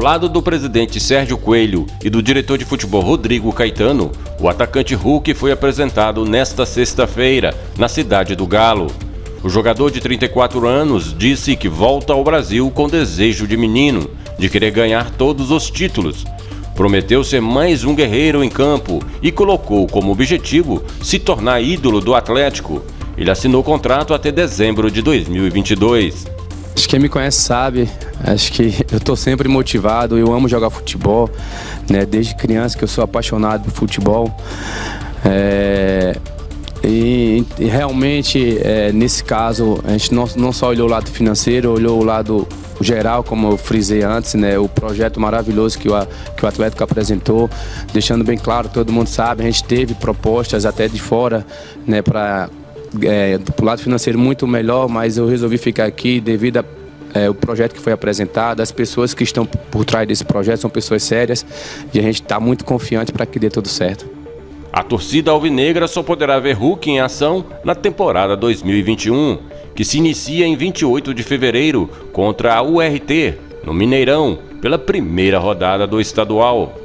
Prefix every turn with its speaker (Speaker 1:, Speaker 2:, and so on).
Speaker 1: lado do presidente Sérgio Coelho e do diretor de futebol Rodrigo Caetano, o atacante Hulk foi apresentado nesta sexta-feira, na cidade do Galo. O jogador de 34 anos disse que volta ao Brasil com desejo de menino, de querer ganhar todos os títulos. Prometeu ser mais um guerreiro em campo e colocou como objetivo se tornar ídolo do Atlético. Ele assinou contrato até dezembro de 2022.
Speaker 2: Acho que quem me conhece sabe, acho que eu estou sempre motivado, eu amo jogar futebol, né? Desde criança que eu sou apaixonado por futebol. É, e, e, realmente, é, nesse caso, a gente não, não só olhou o lado financeiro, olhou o lado geral, como eu frisei antes, né, o projeto maravilhoso que o, que o Atlético apresentou, deixando bem claro, todo mundo sabe, a gente teve propostas até de fora né, para é, do lado financeiro muito melhor, mas eu resolvi ficar aqui devido a é, o projeto que foi apresentado, as pessoas que estão por trás desse projeto são pessoas sérias e a gente está muito confiante para que dê tudo certo.
Speaker 1: A torcida alvinegra só poderá ver Hulk em ação na temporada 2021, que se inicia em 28 de fevereiro contra a URT, no Mineirão, pela primeira rodada do estadual.